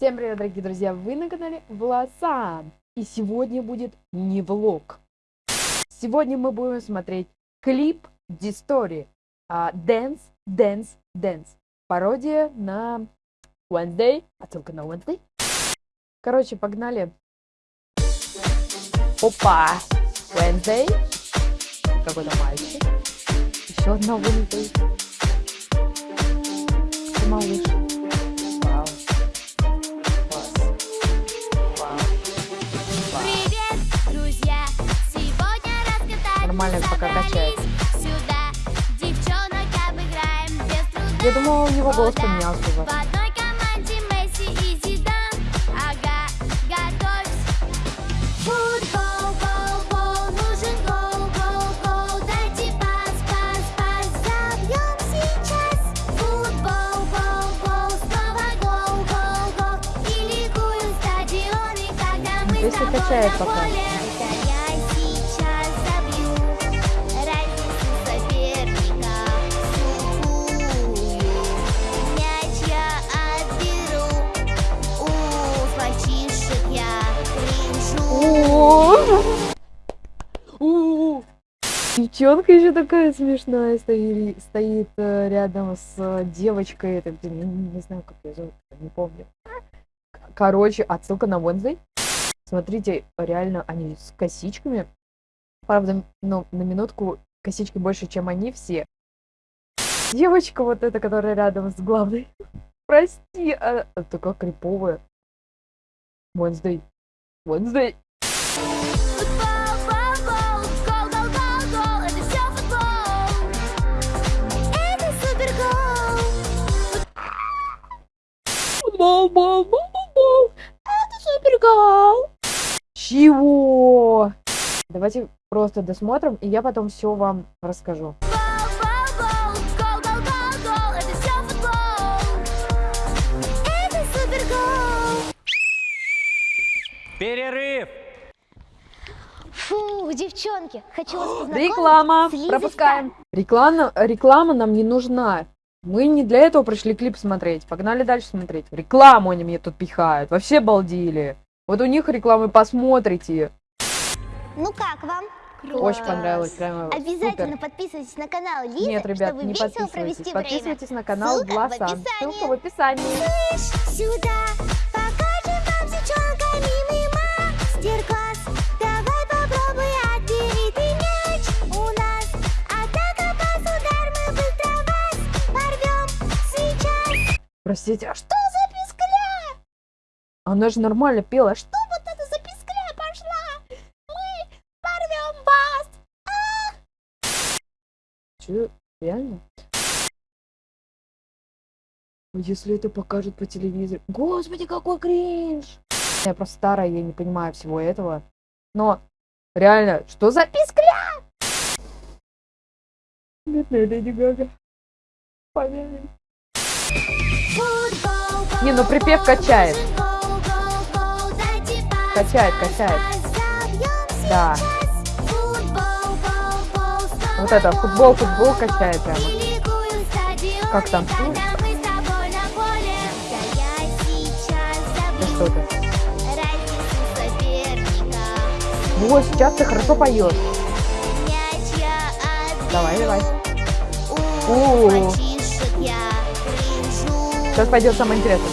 Всем привет, дорогие друзья! Вы на канале Власан. И сегодня будет не влог. Сегодня мы будем смотреть клип Дистори. Uh, dance, Dance, Dance. Пародия на Wednesday. Отсылка на Wednesday. Короче, погнали. Опа! Wednesday. Какой-то мальчик. Еще одна Wednesday. Я думала, у него голос поменялся уже. одной команде Месси Девчонка еще такая смешная стоит, стоит э, рядом с э, девочкой. Это, блин, не, не знаю, как ее зовут, не помню. Короче, отсылка на Wednesday. Смотрите, реально они с косичками. Правда, ну, на минутку косички больше, чем они все. Девочка вот эта, которая рядом с главной. Прости, а такая криповая. Wednesday. Wednesday. Футбол, бол, бол, бол, бол. Это супергол. Чего? Давайте просто досмотрим, и я потом все вам расскажу. Перерыв! Фу, девчонки, хочу вас познакомить Реклама. Пропускаем. Реклама, реклама нам не нужна. Мы не для этого пришли клип смотреть. Погнали дальше смотреть. Рекламу они мне тут пихают. Вообще балдили. Вот у них рекламы посмотрите. Ну как вам? Очень понравилось. Прямо Обязательно супер. подписывайтесь на канал Лизы, Нет, ребят, чтобы не весело подписывайтесь. провести время. Подписывайтесь на канал Ссылка описании. Ссылка в описании. Сюда А что за пискля? Она же нормально пела. Что Вот это за пискля пошла. Мы порвем вас. Че, реально? Если это покажут по телевизору. Господи, какой кринж! Я просто старая, я не понимаю всего этого. Но, реально, что за пискля? Бедная Леди Гага. Помянем. Не, ну припев качает. Качает, качает. Да. Вот это, футбол, футбол качает прямо. Как там? Да что ты? соперника. Вот, сейчас ты хорошо поешь. Давай, давай. У У. кринжу. Сейчас пойдет самое интересное.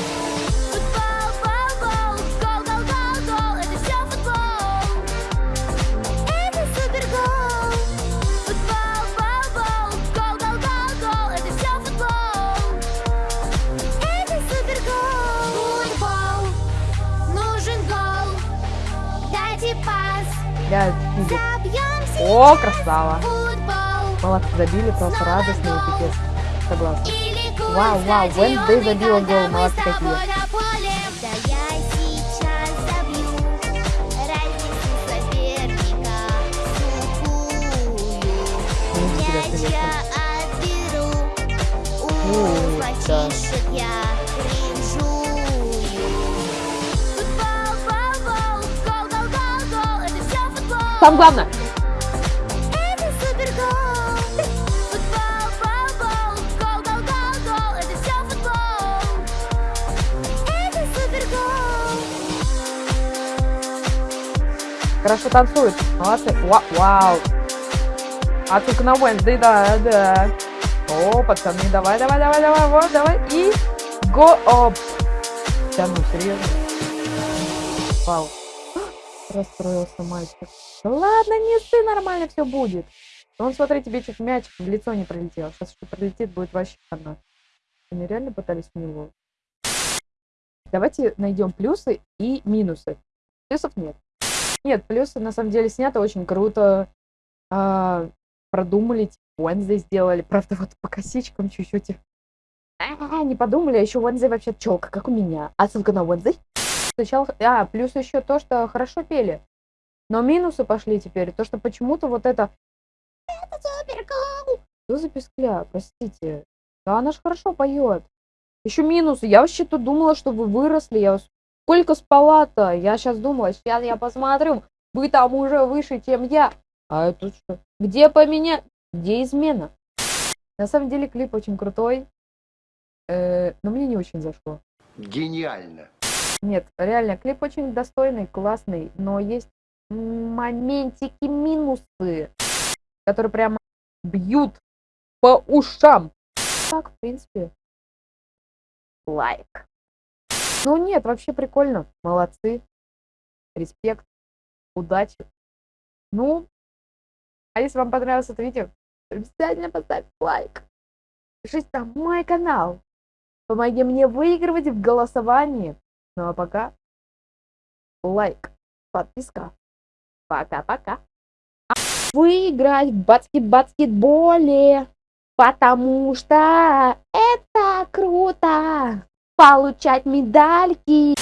Я О, красава. Молодцы, забили, просто радостно и пипец. Согласна. Вау, вау, Wednesday забила гол, молодцы какие. Да я сейчас хорошо танцует. Молодцы. Ва- Вау. А только на Wednesday, да, да. О, пацаны, давай, давай, давай, давай, вот, давай. И го оп. Да ну, серьезно? Вау. Расстроился мальчик. Да ладно, не ссы, нормально все будет. Вон, смотри, тебе чуть мяч в лицо не пролетел. Сейчас что пролетит, будет вообще хана. Они реально пытались в него. Давайте найдем плюсы и минусы. Плюсов нет. Нет, плюсы на самом деле снято очень круто. А, продумали, типа, Wednesday сделали. Правда, вот по косичкам чуть-чуть. А, не подумали, а еще Wednesday вообще челка, как у меня. А ссылка на Wednesday. Сначала, а, плюс еще то, что хорошо пели. Но минусы пошли теперь. То, что почему-то вот это... Это супер Что за пескля? Простите. Да она ж хорошо поет. Еще минусы. Я вообще-то думала, что вы выросли. Я вас- сколько спала-то? Я сейчас думала, сейчас я посмотрю. Вы там уже выше, чем я. А это что? Где поменять? Где измена? На самом деле клип очень крутой. Э, но мне не очень зашло. Гениально. Нет, реально, клип очень достойный, классный, но есть моментики минусы, которые прямо бьют по ушам. Так, в принципе, лайк. Ну нет, вообще прикольно, молодцы, респект, удачи. Ну, а если вам понравилось это видео, обязательно поставьте лайк. Подпишитесь на мой канал. Помоги мне выигрывать в голосовании. Ну а пока лайк, подписка. Пока-пока. А Выиграть в баскет-баскетболе, потому что это круто. Получать медальки.